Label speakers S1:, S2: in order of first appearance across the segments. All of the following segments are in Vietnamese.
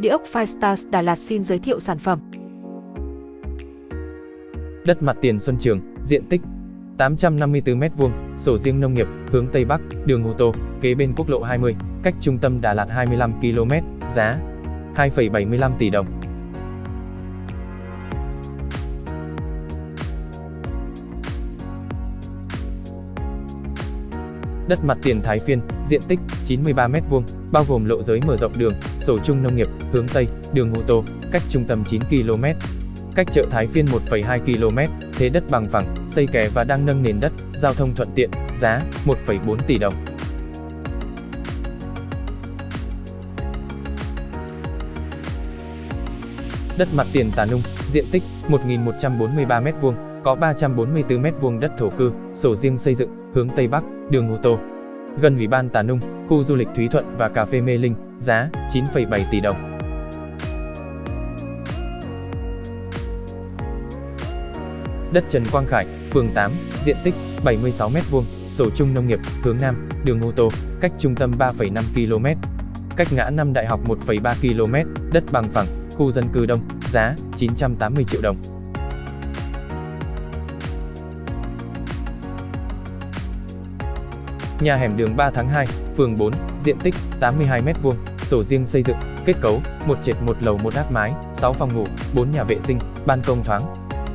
S1: Địa ốc Firestars Đà Lạt xin giới thiệu sản phẩm.
S2: Đất mặt tiền Xuân Trường, diện tích 854m2, sổ riêng nông nghiệp, hướng Tây Bắc, đường ô tô, kế bên quốc lộ 20, cách trung tâm Đà Lạt 25 km, giá 2,75 tỷ đồng. Đất mặt tiền Thái Phiên, diện tích 93m2, bao gồm lộ giới mở rộng đường, sổ chung nông nghiệp, hướng Tây, đường ô tô, cách trung tâm 9 km. Cách chợ Thái Phiên 1,2 km, thế đất bằng phẳng, xây kè và đang nâng nền đất, giao thông thuận tiện, giá 1,4 tỷ đồng. Đất mặt tiền Tà Nung, diện tích 1.143m2, có 344m2 đất thổ cư, sổ riêng xây dựng, hướng Tây Bắc, đường ô tô. Gần Ủy ban Tà Nung, khu du lịch Thúy Thuận và cà phê Mê Linh, giá 9,7 tỷ đồng. Đất Trần Quang Khải, phường 8, diện tích 76m2, sổ chung nông nghiệp, hướng Nam, đường ô tô, cách trung tâm 3,5 km. Cách ngã năm đại học 1,3 km, đất bằng phẳng, khu dân cư đông, giá 980 triệu đồng. Nhà hẻm đường 3 tháng 2, phường 4, diện tích 82m2, sổ riêng xây dựng, kết cấu, một trệt một lầu một áp mái, 6 phòng ngủ, 4 nhà vệ sinh, ban công thoáng.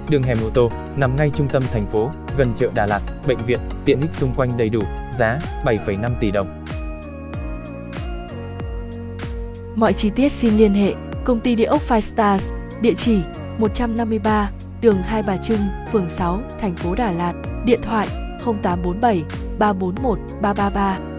S2: Đường hẻm ô tô, nằm ngay trung tâm thành phố, gần chợ Đà Lạt, bệnh viện, tiện ích xung quanh đầy đủ, giá 7,5 tỷ đồng.
S1: Mọi chi tiết xin liên hệ Công ty Địa ốc Five Stars, địa chỉ 153, đường Hai Bà Trưng, phường 6, thành phố Đà Lạt, điện thoại 0847 341 333